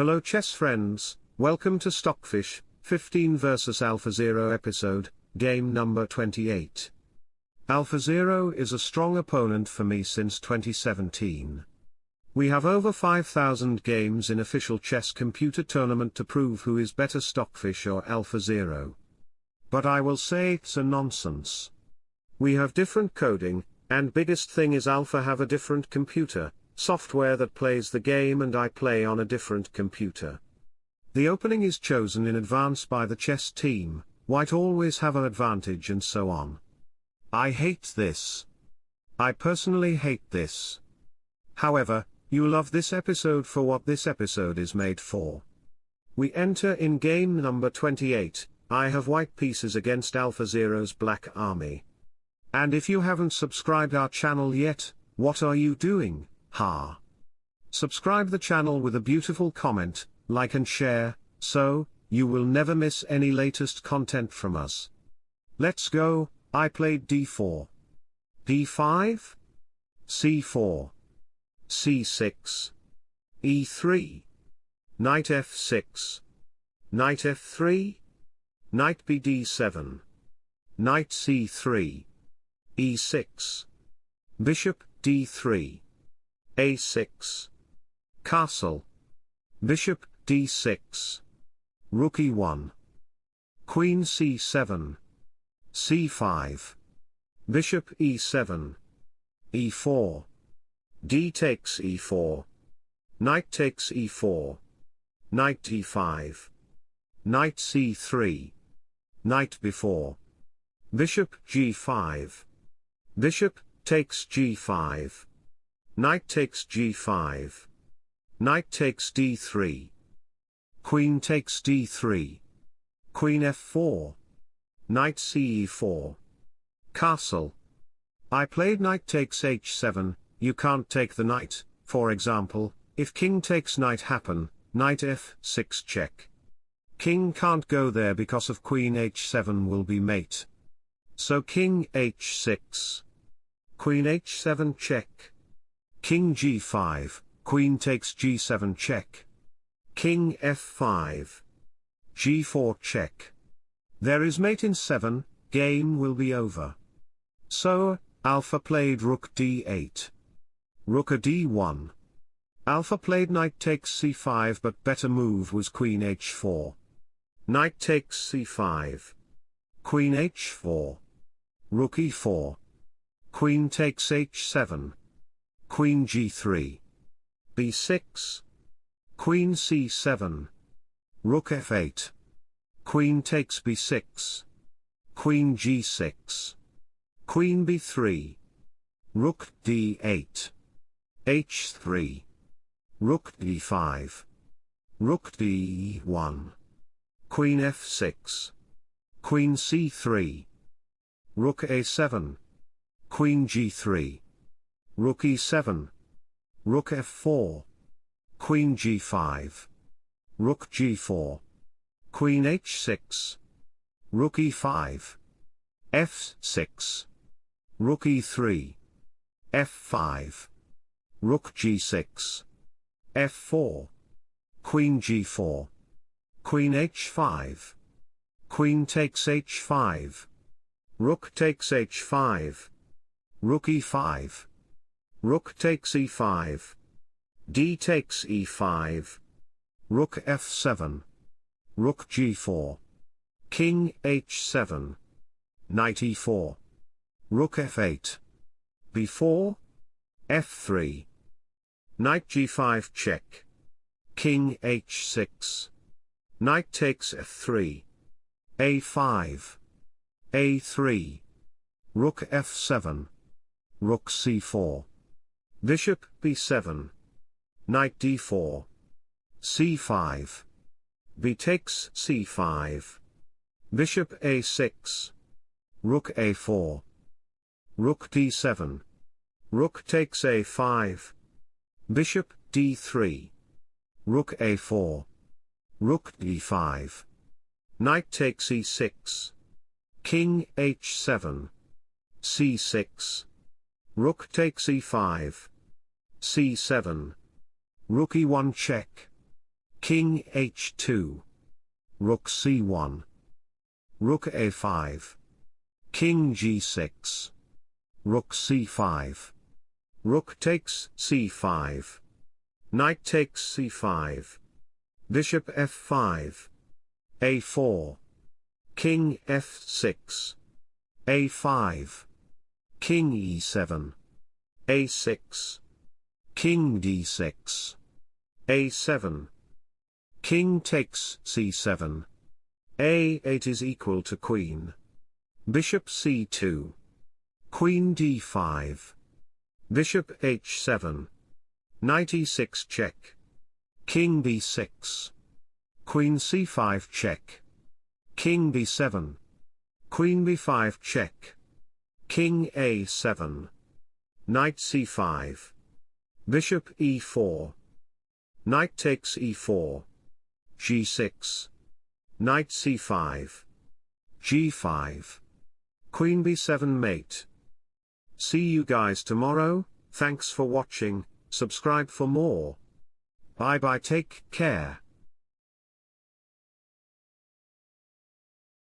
Hello chess friends, welcome to Stockfish, 15 vs AlphaZero episode, game number 28. AlphaZero is a strong opponent for me since 2017. We have over 5,000 games in official chess computer tournament to prove who is better Stockfish or AlphaZero. But I will say it's a nonsense. We have different coding, and biggest thing is Alpha have a different computer, software that plays the game and I play on a different computer. The opening is chosen in advance by the chess team, white always have an advantage and so on. I hate this. I personally hate this. However, you love this episode for what this episode is made for. We enter in game number 28, I have white pieces against AlphaZero's black army. And if you haven't subscribed our channel yet, what are you doing? Ha. Subscribe the channel with a beautiful comment, like and share, so, you will never miss any latest content from us. Let's go, I played d4. d5? c4. c6. e3. Knight f6. Knight f3. Knight bd7. Knight c3. e6. Bishop d3 a6. Castle. Bishop d6. Rook e1. Queen c7. c5. Bishop e7. e4. d takes e4. Knight takes e4. Knight e5. Knight c3. Knight b4. Bishop g5. Bishop takes g5. Knight takes g5. Knight takes d3. Queen takes d3. Queen f4. Knight ce4. Castle. I played knight takes h7, you can't take the knight, for example, if king takes knight happen, knight f6 check. King can't go there because of queen h7 will be mate. So king h6. Queen h7 check. King g5, Queen takes g7 check. King f5. g4 check. There is mate in 7, game will be over. So, Alpha played rook d8. Rook a d1. Alpha played knight takes c5 but better move was queen h4. Knight takes c5. Queen h4. Rook e4. Queen takes h7. Queen g3. b6. Queen c7. Rook f8. Queen takes b6. Queen g6. Queen b3. Rook d8. h3. Rook d5. Rook d1. Queen f6. Queen c3. Rook a7. Queen g3. Rook e7. Rook f4. Queen g5. Rook g4. Queen h6. Rook e5. f6. Rook e3. f5. Rook g6. f4. Queen g4. Queen h5. Queen takes h5. Rook takes h5. Rook e5. Rook takes e5. d takes e5. Rook f7. Rook g4. King h7. Knight e4. Rook f8. b4. f3. Knight g5 check. King h6. Knight takes f3. a5. a3. Rook f7. Rook c4. Bishop b7. Knight d4. c5. b takes c5. Bishop a6. Rook a4. Rook d7. Rook takes a5. Bishop d3. Rook a4. Rook d5. Knight takes e6. King h7. c6. Rook takes e5 c7. Rook e1 check. King h2. Rook c1. Rook a5. King g6. Rook c5. Rook takes c5. Knight takes c5. Bishop f5. a4. King f6. a5. King e7. a6. King d6. a7. King takes c7. a8 is equal to queen. Bishop c2. Queen d5. Bishop h7. Knight e6 check. King b6. Queen c5 check. King b7. Queen b5 check. King a7. Knight c5. Bishop e4. Knight takes e4. g6. Knight c5. g5. Queen b7 mate. See you guys tomorrow, thanks for watching, subscribe for more. Bye bye take care.